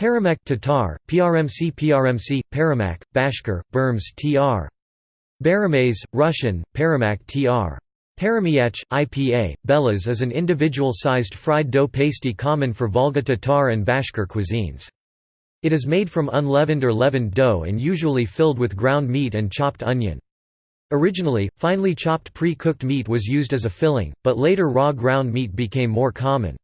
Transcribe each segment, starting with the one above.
Paramek Tatar, PRMC PRMC, Paramak, Bashkir, Berms tr. Baramez, Russian, Paramak tr. Paramiech, IPA, Belas is an individual-sized fried dough pasty common for Volga Tatar and Bashkir cuisines. It is made from unleavened or leavened dough and usually filled with ground meat and chopped onion. Originally, finely chopped pre-cooked meat was used as a filling, but later raw ground meat became more common.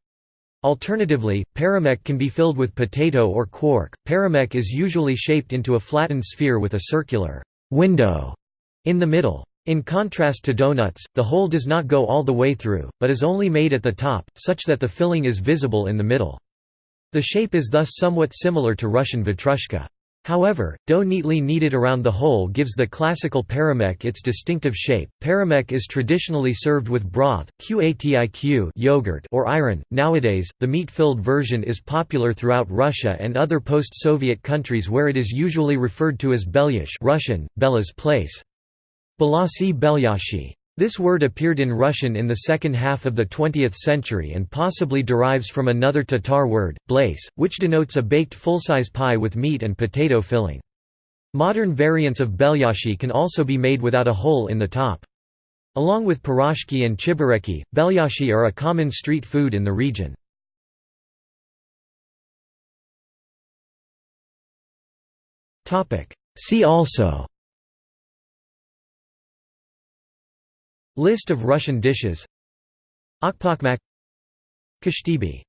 Alternatively, paramek can be filled with potato or quark. Paramek is usually shaped into a flattened sphere with a circular window in the middle. In contrast to donuts, the hole does not go all the way through, but is only made at the top, such that the filling is visible in the middle. The shape is thus somewhat similar to Russian vatrushka. However, dough neatly kneaded around the hole gives the classical paramek its distinctive shape. Paramek is traditionally served with broth, qatiq yogurt or ayran. Nowadays, the meat-filled version is popular throughout Russia and other post-Soviet countries where it is usually referred to as belyash Russian, Bella's place. Balasi belyashi this word appeared in Russian in the second half of the 20th century and possibly derives from another Tatar word, blace, which denotes a baked full-size pie with meat and potato filling. Modern variants of belyashi can also be made without a hole in the top. Along with piroshki and chebureki, belyashi are a common street food in the region. See also List of Russian dishes. Akpakmak Kashtibi